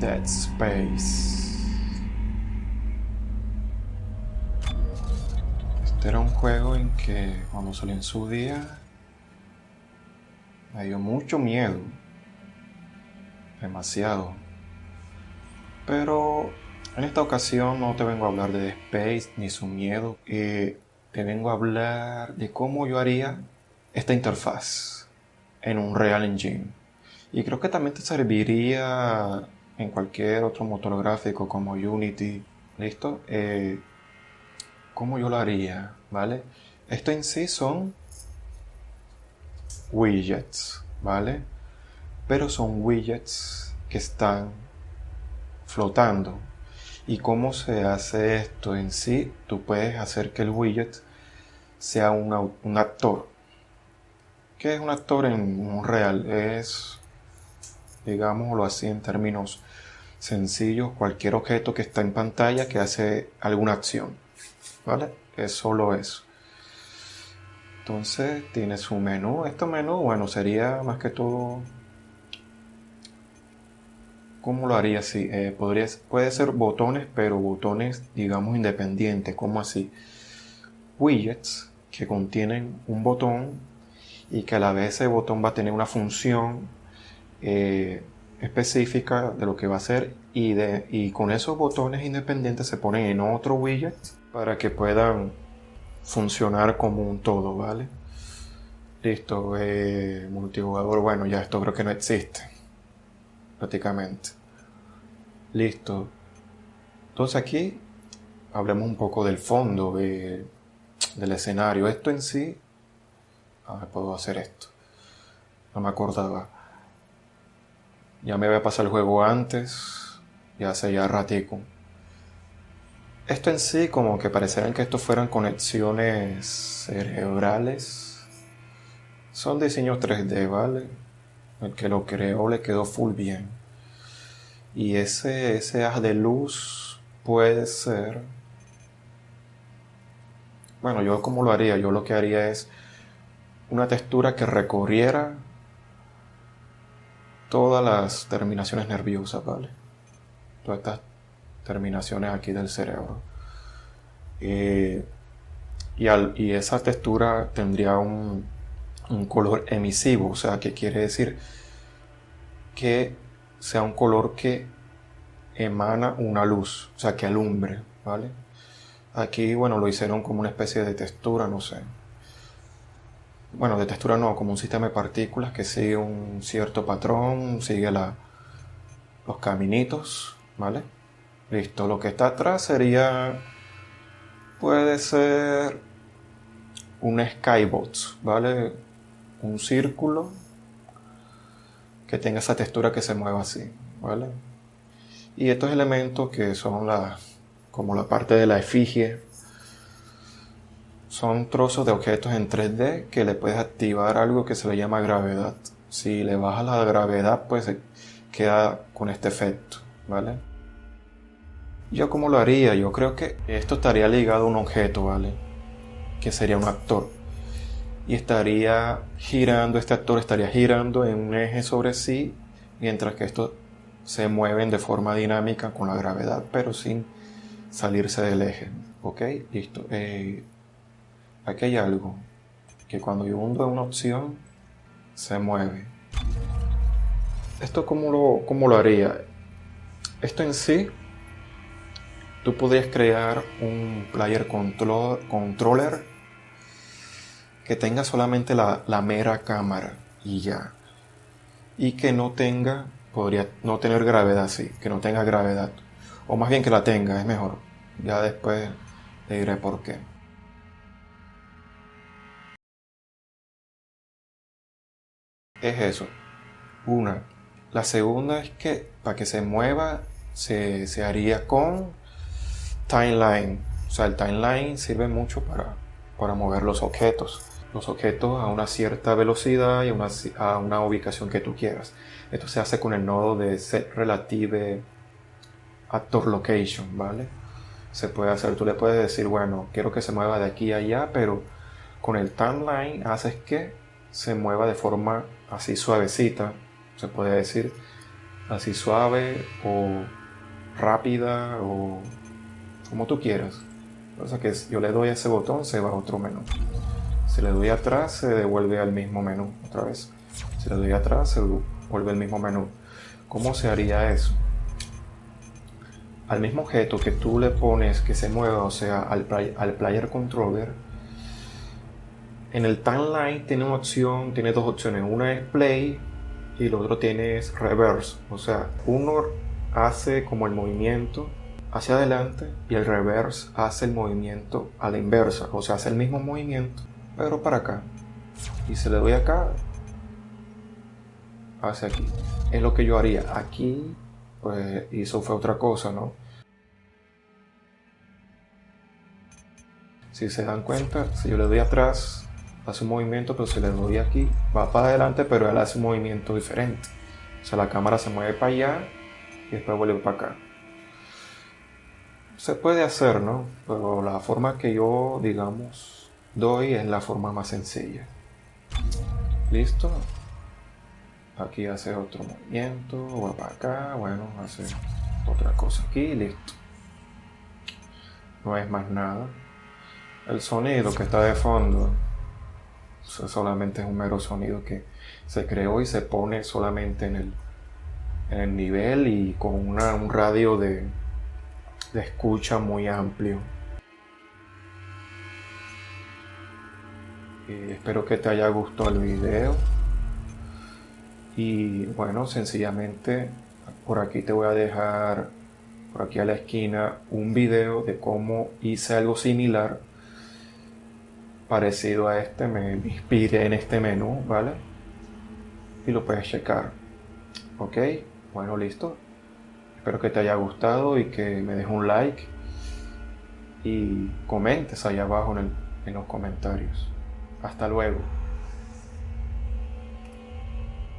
Dead Space. Este era un juego en que cuando salió en su día me dio mucho miedo. Demasiado. Pero en esta ocasión no te vengo a hablar de Dead Space ni su miedo. Eh, te vengo a hablar de cómo yo haría esta interfaz en un Real Engine. Y creo que también te serviría en cualquier otro motor gráfico como Unity. ¿Listo? Eh, ¿Cómo yo lo haría? ¿Vale? Esto en sí son widgets, ¿vale? Pero son widgets que están flotando. ¿Y cómo se hace esto en sí? Tú puedes hacer que el widget sea un, un actor. ¿Qué es un actor en un real? Es, digámoslo así en términos sencillos, cualquier objeto que está en pantalla que hace alguna acción. ¿Vale? Es solo eso. Entonces tiene su menú. Este menú, bueno, sería más que todo... ¿Cómo lo haría así? Eh, puede ser botones, pero botones, digamos, independientes. ¿Cómo así? Widgets que contienen un botón y que a la vez ese botón va a tener una función eh, específica de lo que va a hacer y, de, y con esos botones independientes se ponen en otro widget para que puedan funcionar como un todo, ¿vale? Listo, eh, multijugador, bueno, ya esto creo que no existe, prácticamente. Listo. Entonces aquí hablemos un poco del fondo del escenario. Esto en sí, a puedo hacer esto. No me acordaba. Ya me había pasado el juego antes, ya hace ya ratico. Esto en sí como que parecerían que esto fueran conexiones cerebrales. Son diseños 3D, ¿vale? El que lo creó le quedó full bien. Y ese, ese haz de luz puede ser... Bueno, yo como lo haría, yo lo que haría es una textura que recorriera todas las terminaciones nerviosas, ¿vale? Todas estas terminaciones aquí del cerebro. Eh, y, y, esa textura tendría un, un, color emisivo, o sea, que quiere decir que sea un color que emana una luz, o sea, que alumbre, ¿vale? Aquí, bueno, lo hicieron como una especie de textura, no sé. Bueno, de textura no, como un sistema de partículas que sigue un cierto patrón, sigue los caminitos, ¿vale? Listo, lo que está atrás sería, puede ser un skybox, ¿vale? Un círculo que tenga esa textura que se mueva así, ¿vale? Y estos elementos que son la, como la parte de la efigie, son trozos de objetos en 3D que le puedes activar algo que se le llama gravedad. Si le bajas la gravedad, pues queda con este efecto, ¿vale? ¿Yo cómo lo haría? Yo creo que esto estaría ligado a un objeto, ¿vale? Que sería un actor. Y estaría girando, este actor estaría girando en un eje sobre sí, mientras que estos se mueven de forma dinámica con la gravedad, pero sin salirse del eje. ¿Ok? Listo. Eh, aquí hay algo que cuando yo hundo una opción, se mueve. ¿Esto cómo lo, cómo lo haría? Esto en sí tú podrías crear un player controller que tenga solamente la, mera cámara y ya. Y que no tenga, podría no tener gravedad, sí, que no tenga gravedad. O más bien que la tenga, es mejor. Ya después le diré por qué. Es eso. Una. La segunda es que para que se mueva se, se haría con timeline. O sea, el timeline sirve mucho para, para mover los objetos. Los objetos a una cierta velocidad y una, a una ubicación que tú quieras. Esto se hace con el nodo de set relative actor location, ¿vale? Se puede hacer, tú le puedes decir, bueno, quiero que se mueva de aquí a allá, pero con el timeline haces que se mueva de forma así suavecita, se puede decir, así suave o rápida o como tú quieras. O sea que yo le doy a ese botón, se va a otro menú. Si le doy atrás, se devuelve al mismo menú otra vez. Si le doy atrás, se vuelve al mismo menú. ¿Cómo se haría eso? Al mismo objeto que tú le pones que se mueva, o sea, al, al player controller, en el timeline tiene una opción, tiene dos opciones. Una es play y el otro tiene reverse. O sea, uno hace como el movimiento hacia adelante y el reverse hace el movimiento a la inversa. O sea, hace el mismo movimiento, pero para acá. Y se le doy acá, hacia aquí. Es lo que yo haría. Aquí, pues hizo fue otra cosa, ¿no? Si se dan cuenta, si yo le doy atrás, hace un movimiento, pero si le doy aquí, va para adelante, pero él hace un movimiento diferente. O sea, la cámara se mueve para allá y después vuelve para acá. Se puede hacer, ¿no? Pero la forma que yo, digamos, doy es la forma más sencilla. ¿Listo? Aquí hace otro movimiento, va para acá, bueno, hace otra cosa aquí, listo. No es más nada. El sonido que está de fondo solamente es un mero sonido que se creó y se pone solamente en el, en el nivel y con un radio de, de escucha muy amplio. Y espero que te haya gustado el video. Y bueno, sencillamente por aquí te voy a dejar, por aquí a la esquina, un video de cómo hice algo similar parecido a este, me inspiré en este menú, ¿vale? Y lo puedes checar. Ok, bueno, listo. Espero que te haya gustado y que me dejes un like y comentes allá abajo en los comentarios. Hasta luego.